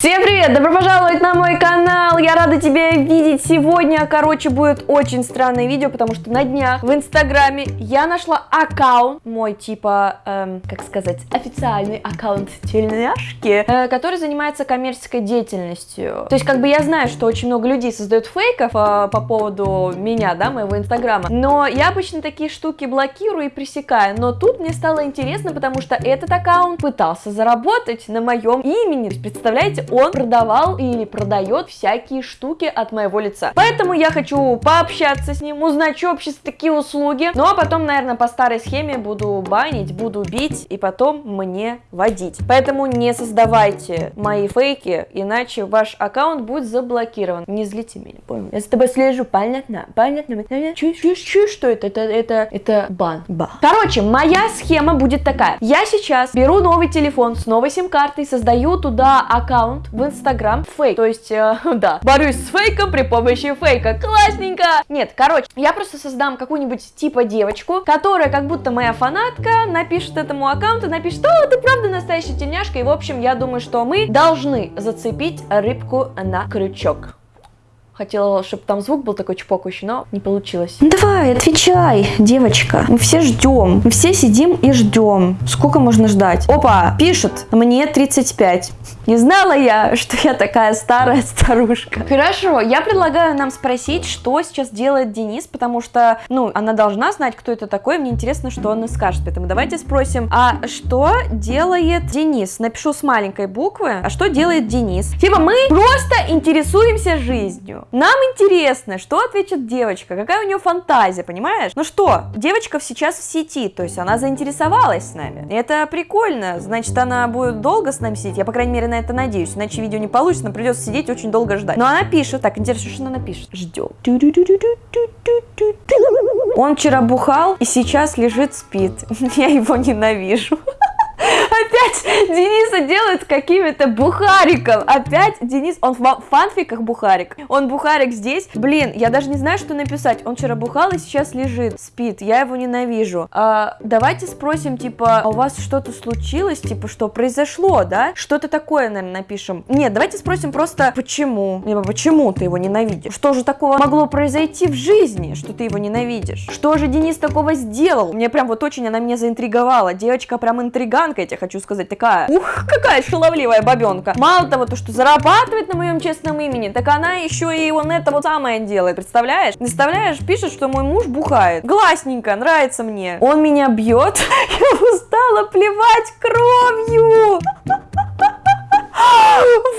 Всем привет! Добро пожаловать на мой канал! Я рада тебя видеть сегодня. Короче, будет очень странное видео, потому что на днях в инстаграме я нашла аккаунт, мой типа, эм, как сказать, официальный аккаунт тельняшки, э, который занимается коммерческой деятельностью. То есть, как бы я знаю, что очень много людей создают фейков э, по поводу меня, да, моего инстаграма, но я обычно такие штуки блокирую и пресекаю. Но тут мне стало интересно, потому что этот аккаунт пытался заработать на моем имени. Представляете, он продавал или продает всякие штуки от моего лица. Поэтому я хочу пообщаться с ним, узнать, что вообще такие услуги. Ну а потом, наверное, по старой схеме буду банить, буду бить и потом мне водить. Поэтому не создавайте мои фейки, иначе ваш аккаунт будет заблокирован. Не злите меня, понял? Я за тобой слежу, понятно? Понятно? Чуешь, чуешь, чуешь, что это? Это, это, это бан. Ба. Короче, моя схема будет такая. Я сейчас беру новый телефон с новой сим-картой, создаю туда аккаунт, аккаунт в Инстаграм фейк. То есть, э, да, борюсь с фейком при помощи фейка. Классненько! Нет, короче, я просто создам какую-нибудь типа девочку, которая как будто моя фанатка, напишет этому аккаунту, напишет, о, ты правда настоящая тельняшка. И, в общем, я думаю, что мы должны зацепить рыбку на крючок. Хотела, чтобы там звук был такой чпокающий, но не получилось. Давай, отвечай, девочка. Мы все ждем. Мы все сидим и ждем. Сколько можно ждать? Опа, пишет. Мне 35. Не знала я, что я такая старая старушка. Хорошо, я предлагаю нам спросить, что сейчас делает Денис, потому что, ну, она должна знать, кто это такой. Мне интересно, что он скажет. Поэтому давайте спросим, а что делает Денис? Напишу с маленькой буквы. А что делает Денис? Типа мы просто интересуемся жизнью. Нам интересно, что ответит девочка, какая у нее фантазия, понимаешь? Ну что, девочка сейчас в сети, то есть она заинтересовалась с нами. Это прикольно, значит, она будет долго с нами сидеть, я, по крайней мере, на это надеюсь, иначе видео не получится, нам придется сидеть очень долго ждать. Но она пишет, так, интересно, что она напишет? Ждем. Он вчера бухал и сейчас лежит, спит. Я его ненавижу. Опять Дениса делают какими-то бухариком. Опять Денис, он в фанфиках бухарик. Он бухарик здесь. Блин, я даже не знаю, что написать. Он вчера бухал и сейчас лежит, спит. Я его ненавижу. А, давайте спросим, типа, а у вас что-то случилось? Типа, что произошло, да? Что-то такое, наверное, напишем. Нет, давайте спросим просто, почему? Либо почему ты его ненавидишь? Что же такого могло произойти в жизни, что ты его ненавидишь? Что же Денис такого сделал? Мне прям вот очень она меня заинтриговала. Девочка прям интриганка, тебе хочу сказать, такая, ух, какая шаловливая бабенка. Мало того, то, что зарабатывает на моем честном имени, так она еще и он это вот самое делает, представляешь? Представляешь, пишет, что мой муж бухает. Гласненько, нравится мне. Он меня бьет, я устала плевать кровью. Вот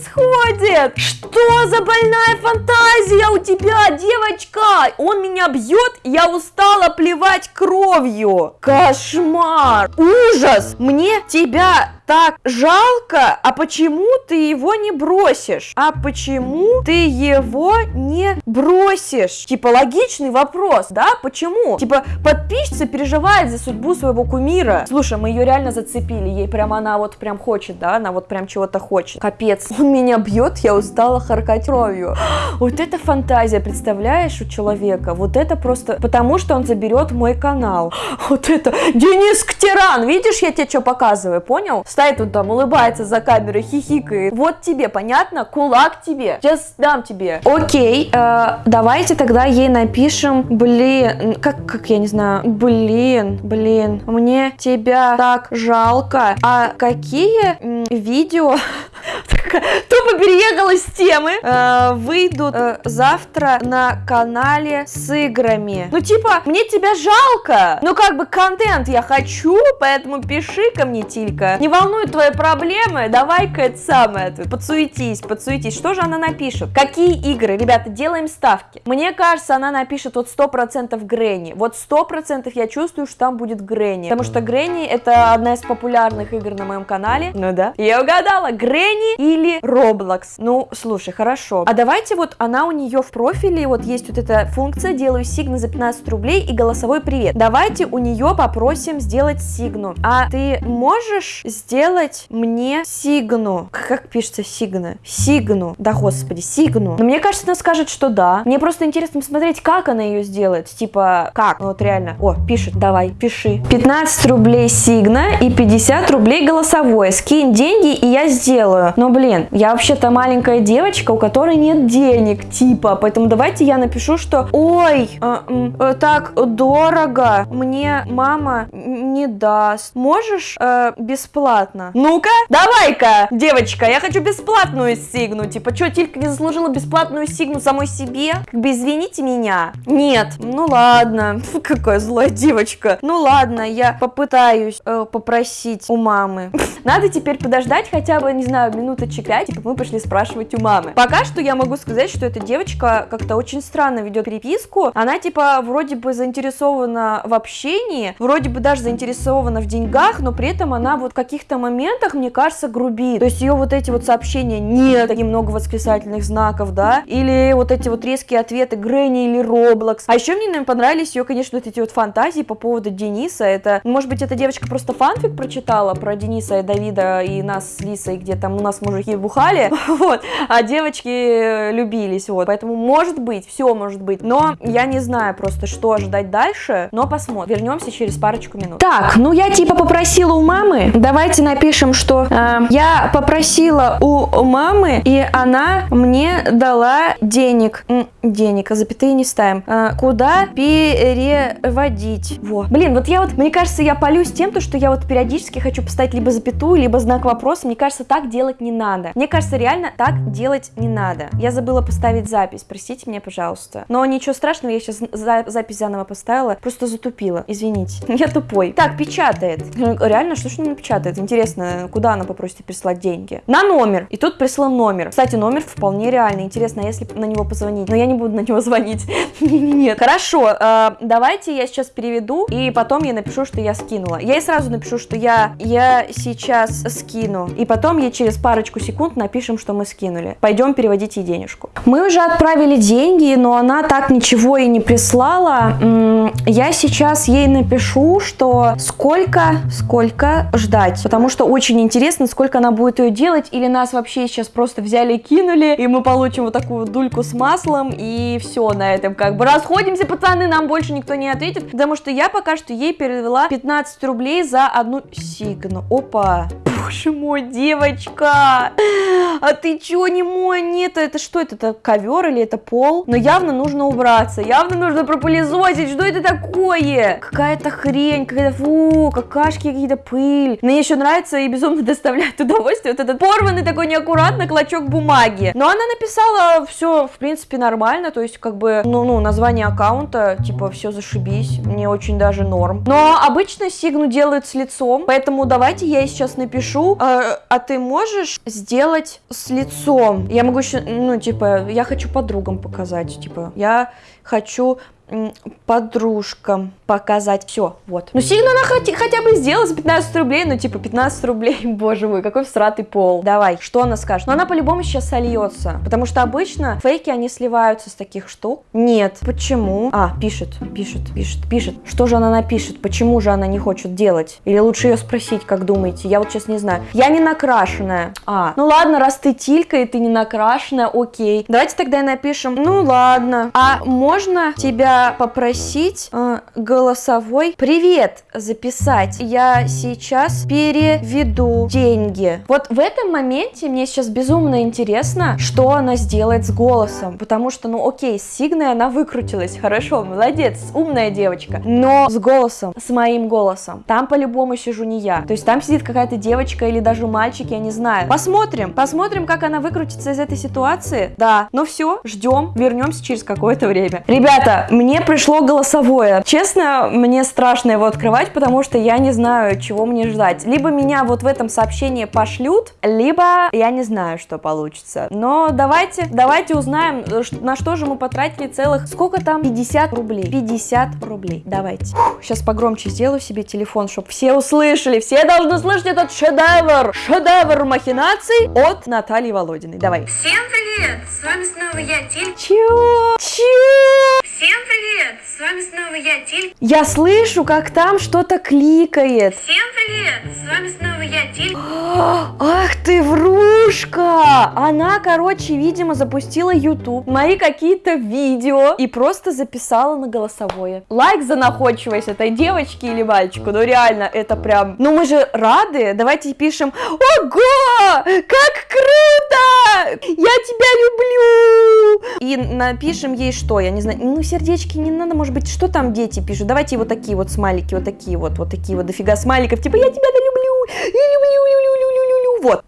происходит? Что за больная фантазия у тебя, девочка? Он меня бьет, я устала плевать кровью. Кошмар. Ужас. Мне тебя так жалко, а почему ты его не бросишь? А почему ты его не бросишь? Типа логичный вопрос, да? Почему? Типа подписчица переживает за судьбу своего кумира. Слушай, мы ее реально зацепили, ей прям она вот прям хочет, да? Она вот прям чего-то хочет. Капец, он меня бьет, я устала харкать кровью. Вот это фантазия, представляешь, у человека? Вот это просто потому, что он заберет мой канал. Вот это Денис Ктеран, видишь, я тебе что показываю, понял? Стоит он там, улыбается за камерой, хихикает. Вот тебе, понятно? Кулак тебе. Сейчас дам тебе. Окей, э, давайте тогда ей напишем, блин, как, как я не знаю, блин, блин, мне тебя так жалко. А какие м, видео тупо переехала с темы, э, выйдут э, завтра на канале с играми. Ну, типа, мне тебя жалко, ну, как бы, контент я хочу, поэтому пиши ко мне, Тилька. Не волнует твои проблемы, давай-ка это самое, подсуетись, подсуетись. Что же она напишет? Какие игры? Ребята, делаем ставки. Мне кажется, она напишет вот 100% Гренни. Вот 100% я чувствую, что там будет Гренни. Потому что Гренни это одна из популярных игр на моем канале. Ну да. Я угадала. Гренни или Roblox. Ну, слушай, хорошо. А давайте вот она у нее в профиле, вот есть вот эта функция, делаю сигны за 15 рублей и голосовой привет. Давайте у нее попросим сделать сигну. А ты можешь сделать мне сигну? Как пишется сигна? Сигну. Да, господи, сигну. Но мне кажется, она скажет, что да. Мне просто интересно посмотреть, как она ее сделает. Типа, как? Вот реально. О, пишет, давай, пиши. 15 рублей сигна и 50 рублей голосовое. Скинь деньги, и я сделаю. Но, блин, я вообще-то маленькая девочка, у которой нет денег, типа. Поэтому давайте я напишу, что Ой, э, э, так дорого. Мне мама не даст. Можешь э, бесплатно? Ну-ка, давай-ка, девочка, я хочу бесплатную сигну. Типа, что, Тилька не заслужила бесплатную сигну самой себе? Как бы извините меня. Нет, ну ладно. Фу, какая злая девочка. Ну ладно, я попытаюсь э, попросить у мамы. Надо теперь подождать хотя бы, не знаю, минуточек 5, типа мы пошли спрашивать у мамы. Пока что я могу сказать, что эта девочка как-то очень странно ведет переписку. Она типа вроде бы заинтересована в общении, вроде бы даже заинтересована в деньгах, но при этом она вот в каких-то моментах, мне кажется, грубит. То есть ее вот эти вот сообщения нет, много восклицательных знаков, да, или вот эти вот резкие ответы Грэнни или Роблокс. А еще мне, наверное, понравились ее, конечно, вот эти вот фантазии по поводу Дениса. Это, может быть, эта девочка просто фанфик прочитала про Дениса и Давида и нас с Лисой, где там у нас мужики бухали, вот, а девочки любились, вот. Поэтому, может быть, все может быть. Но я не знаю просто, что ожидать дальше, но посмотрим. Вернемся через парочку минут. Так, ну я типа попросила у мамы. Давайте напишем, что э, я попросила у мамы, и она мне дала денег. М, денег, а запятые не ставим. Э, куда переводить? Во. Блин, вот я вот, мне кажется, я полюсь тем, то, что я вот периодически хочу поставить либо запятую, либо знак вопроса. Мне кажется, так делать не надо. Мне кажется, реально так делать не надо. Я забыла поставить запись, простите меня, пожалуйста. Но ничего страшного, я сейчас за запись заново поставила, просто затупила, извините. Я тупой. Так, печатает. Реально, что ж она печатает? Интересно, куда она попросит прислать деньги? На номер. И тут прислал номер. Кстати, номер вполне реальный. Интересно, а если на него позвонить? Но я не буду на него звонить. Нет. Хорошо, э, давайте я сейчас переведу, и потом я напишу, что я скинула. Я ей сразу напишу, что я, я сейчас скину. И потом я через парочку секунд напишем, что мы скинули. Пойдем переводить ей денежку. Мы уже отправили деньги, но она так ничего и не прислала. Я сейчас ей напишу, что сколько, сколько ждать. Потому что очень интересно, сколько она будет ее делать. Или нас вообще сейчас просто взяли и кинули, и мы получим вот такую дульку с маслом, и все на этом как бы расходимся, пацаны, нам больше никто не ответит. Потому что я пока что ей перевела 15 рублей за одну сигну. Опа. Боже мой, девочка! А ты чё, не мой? Нет, это что это? Это ковер или это пол? Но явно нужно убраться, явно нужно пропылесосить. Что это такое? Какая-то хрень, какая-то фу, какашки, какие-то пыль. Мне еще нравится и безумно доставляет удовольствие вот этот порванный такой неаккуратно клочок бумаги. Но она написала все, в принципе, нормально, то есть как бы, ну, ну, название аккаунта, типа, все зашибись, мне очень даже норм. Но обычно сигну делают с лицом, поэтому давайте я ей сейчас напишу, э, а ты можешь сделать с лицом? Я могу еще, ну, типа, я хочу подругам показать, типа, я хочу подружкам показать. Все, вот. Ну, сильно она хоть, хотя бы сделала за 15 рублей, ну, типа, 15 рублей, боже мой, какой всратый пол. Давай, что она скажет? Но она по-любому сейчас сольется, потому что обычно фейки, они сливаются с таких штук. Нет. Почему? А, пишет, пишет, пишет, пишет. Что же она напишет? Почему же она не хочет делать? Или лучше ее спросить, как думаете? Я вот сейчас не знаю. Я не накрашенная. А, ну ладно, раз ты тилька и ты не накрашенная, окей. Давайте тогда напишем, ну ладно. А можно тебя попросить э, голосовой привет записать. Я сейчас переведу деньги. Вот в этом моменте мне сейчас безумно интересно, что она сделает с голосом. Потому что, ну окей, с Сигной она выкрутилась. Хорошо, молодец, умная девочка. Но с голосом, с моим голосом, там по-любому сижу не я. То есть там сидит какая-то девочка или даже мальчик, я не знаю. Посмотрим, посмотрим, как она выкрутится из этой ситуации. Да, ну все, ждем, вернемся через какое-то время. Ребята, мне мне пришло голосовое. Честно, мне страшно его открывать, потому что я не знаю, чего мне ждать. Либо меня вот в этом сообщении пошлют, либо я не знаю, что получится. Но давайте, давайте узнаем, на что же мы потратили целых, сколько там? 50 рублей. 50 рублей. Давайте. сейчас погромче сделаю себе телефон, чтобы все услышали. Все должны слышать этот шедевр. Шедевр махинаций от Натальи Володиной. Давай. Всем привет! С вами снова я, Тиль. Чего? Чего? Всем привет! С вами снова я, Тиль. Я слышу, как там что-то кликает. Всем привет! С вами снова я, Тиль. Ах ты врушка! Она, короче, видимо, запустила YouTube, мои какие-то видео и просто записала на голосовое. Лайк за находчивость этой девочки или мальчику, ну реально, это прям... Ну мы же рады, давайте пишем Ого! Как круто! Я тебя люблю! И напишем ей что, я не знаю, ну сердечки не надо, может быть, что там дети пишут? Давайте вот такие вот смайлики, вот такие вот, вот такие вот дофига смайликов, типа я тебя вот.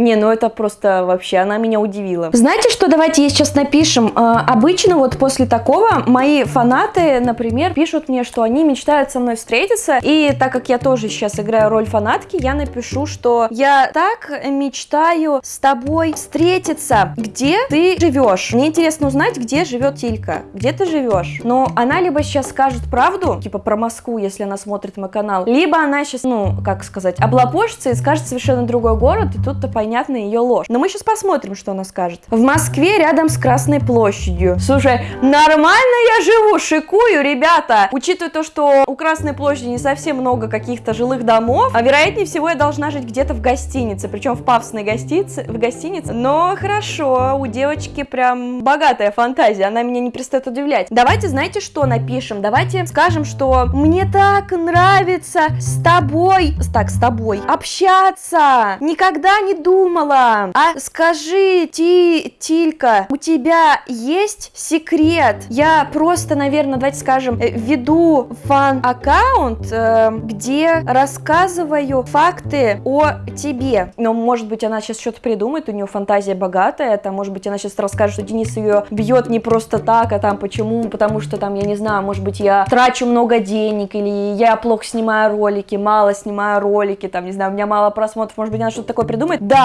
Не, ну это просто вообще, она меня удивила. Знаете что, давайте я сейчас напишем. А, обычно вот после такого мои фанаты, например, пишут мне, что они мечтают со мной встретиться. И так как я тоже сейчас играю роль фанатки, я напишу, что я так мечтаю с тобой встретиться. Где ты живешь? Мне интересно узнать, где живет Тилька. Где ты живешь? Но она либо сейчас скажет правду, типа про Москву, если она смотрит мой канал, либо она сейчас, ну, как сказать, облапошится и скажет совершенно другой город, и тут-то понятно понятна ее ложь. Но мы сейчас посмотрим, что она скажет. В Москве рядом с Красной площадью. Слушай, нормально я живу, шикую, ребята. Учитывая то, что у Красной площади не совсем много каких-то жилых домов, а вероятнее всего я должна жить где-то в гостинице, причем в пафосной гостинице, в гостинице. Но хорошо, у девочки прям богатая фантазия, она меня не перестает удивлять. Давайте, знаете, что напишем? Давайте скажем, что мне так нравится с тобой, так, с тобой общаться. Никогда не думала думала. А скажи, Ти, Тилька, у тебя есть секрет? Я просто, наверное, давайте скажем, э, веду фан-аккаунт, э, где рассказываю факты о тебе. Но, может быть, она сейчас что-то придумает, у нее фантазия богатая, там, может быть, она сейчас расскажет, что Денис ее бьет не просто так, а там почему, потому что там, я не знаю, может быть, я трачу много денег, или я плохо снимаю ролики, мало снимаю ролики, там, не знаю, у меня мало просмотров, может быть, она что-то такое придумает. Да,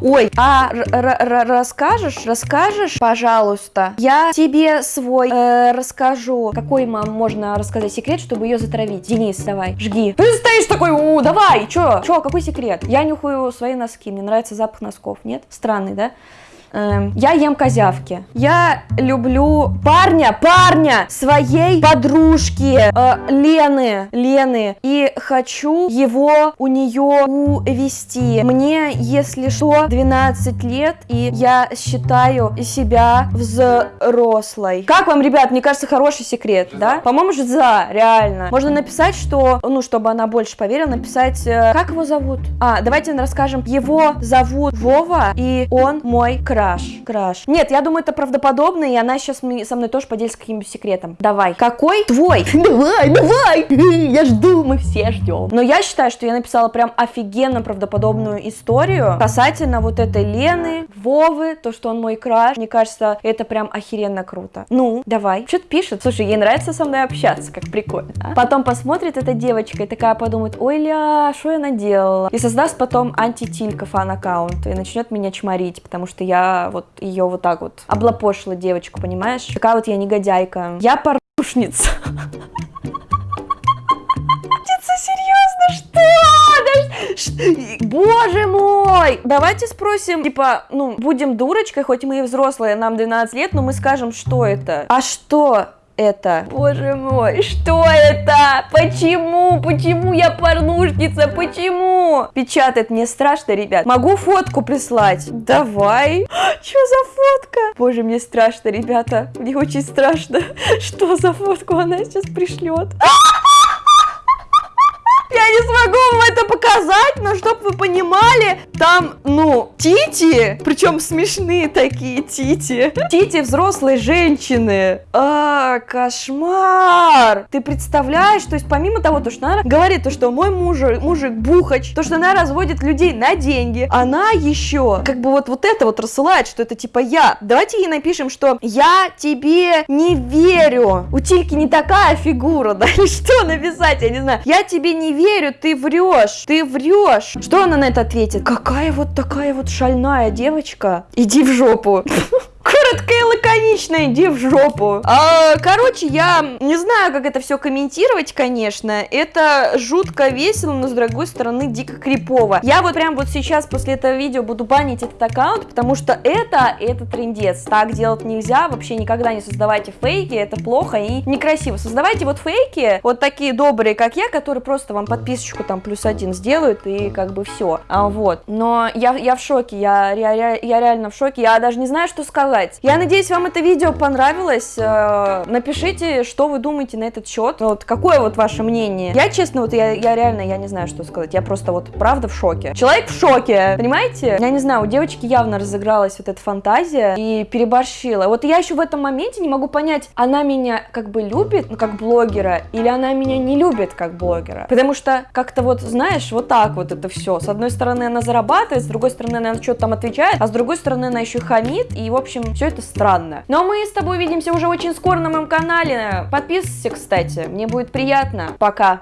Ой, а расскажешь, расскажешь, пожалуйста? Я тебе свой э, расскажу. Какой, мам, можно рассказать секрет, чтобы ее затравить? Денис, давай, жги. Ты стоишь такой, у, давай, чё? Чё, какой секрет? Я нюхаю свои носки, мне нравится запах носков, нет? Странный, да? Эм, я ем козявки. Я люблю парня, парня своей подружки э, Лены, Лены. И хочу его у нее увести. Мне, если что, 12 лет, и я считаю себя взрослой. Как вам, ребят, мне кажется, хороший секрет, да? По-моему, же за, реально. Можно написать, что, ну, чтобы она больше поверила, написать, э, как его зовут? А, давайте расскажем. Его зовут Вова, и он мой краш краш. Краш. Нет, я думаю, это правдоподобно, и она сейчас со мной тоже поделится каким-нибудь секретом. Давай. Какой? Твой. Давай, давай. Я жду, мы все ждем. Но я считаю, что я написала прям офигенно правдоподобную историю касательно вот этой Лены, Вовы, то, что он мой краш. Мне кажется, это прям охеренно круто. Ну, давай. Что-то пишет. Слушай, ей нравится со мной общаться, как прикольно. А? Потом посмотрит эта девочка и такая подумает, ой, ля, что я наделала? И создаст потом антитилька фан-аккаунт и начнет меня чморить, потому что я вот ее вот так вот облапошила девочку, понимаешь? Такая вот я негодяйка. Я порушница. серьезно, что? Боже мой! Давайте спросим, типа, ну, будем дурочкой, хоть мы и взрослые, нам 12 лет, но мы скажем, что это. А что это? Боже мой, что это? Почему? Почему я порнушница? Почему? Печатает мне страшно, ребят. Могу фотку прислать? Давай. Что за фотка? Боже, мне страшно, ребята. Мне очень страшно. Что за фотку она сейчас пришлет? Я не смогу вам это показать но чтоб вы понимали, там, ну, тити, причем смешные такие тити. Тити взрослой женщины. А, кошмар! Ты представляешь, то есть помимо того, то, что она говорит, то, что мой мужик, мужик бухач, то, что она разводит людей на деньги, она еще как бы вот, вот это вот рассылает, что это типа я. Давайте ей напишем, что я тебе не верю. У Тильки не такая фигура, да, или что написать, я не знаю. Я тебе не верю, ты врешь, ты врешь. Что она на это ответит? Какая вот такая вот шальная девочка. Иди в жопу. Коротко и лаконично, иди в жопу. А, короче, я не знаю, как это все комментировать, конечно. Это жутко весело, но с другой стороны дико крипово. Я вот прям вот сейчас после этого видео буду банить этот аккаунт, потому что это, это трендец. Так делать нельзя, вообще никогда не создавайте фейки, это плохо и некрасиво. Создавайте вот фейки, вот такие добрые, как я, которые просто вам подписочку там плюс один сделают и как бы все. А, вот. Но я, я в шоке, я, я, я реально в шоке, я даже не знаю, что сказать сказать. Я надеюсь, вам это видео понравилось. Э, напишите, что вы думаете на этот счет. Вот какое вот ваше мнение. Я, честно, вот я, я реально, я не знаю, что сказать. Я просто вот правда в шоке. Человек в шоке, понимаете? Я не знаю, у девочки явно разыгралась вот эта фантазия и переборщила. Вот я еще в этом моменте не могу понять, она меня как бы любит, ну, как блогера, или она меня не любит как блогера. Потому что как-то вот, знаешь, вот так вот это все. С одной стороны, она зарабатывает, с другой стороны, она что-то там отвечает, а с другой стороны, она еще хамит, и, в общем, все это странно. Но мы с тобой увидимся уже очень скоро на моем канале. Подписывайся, кстати, мне будет приятно. Пока.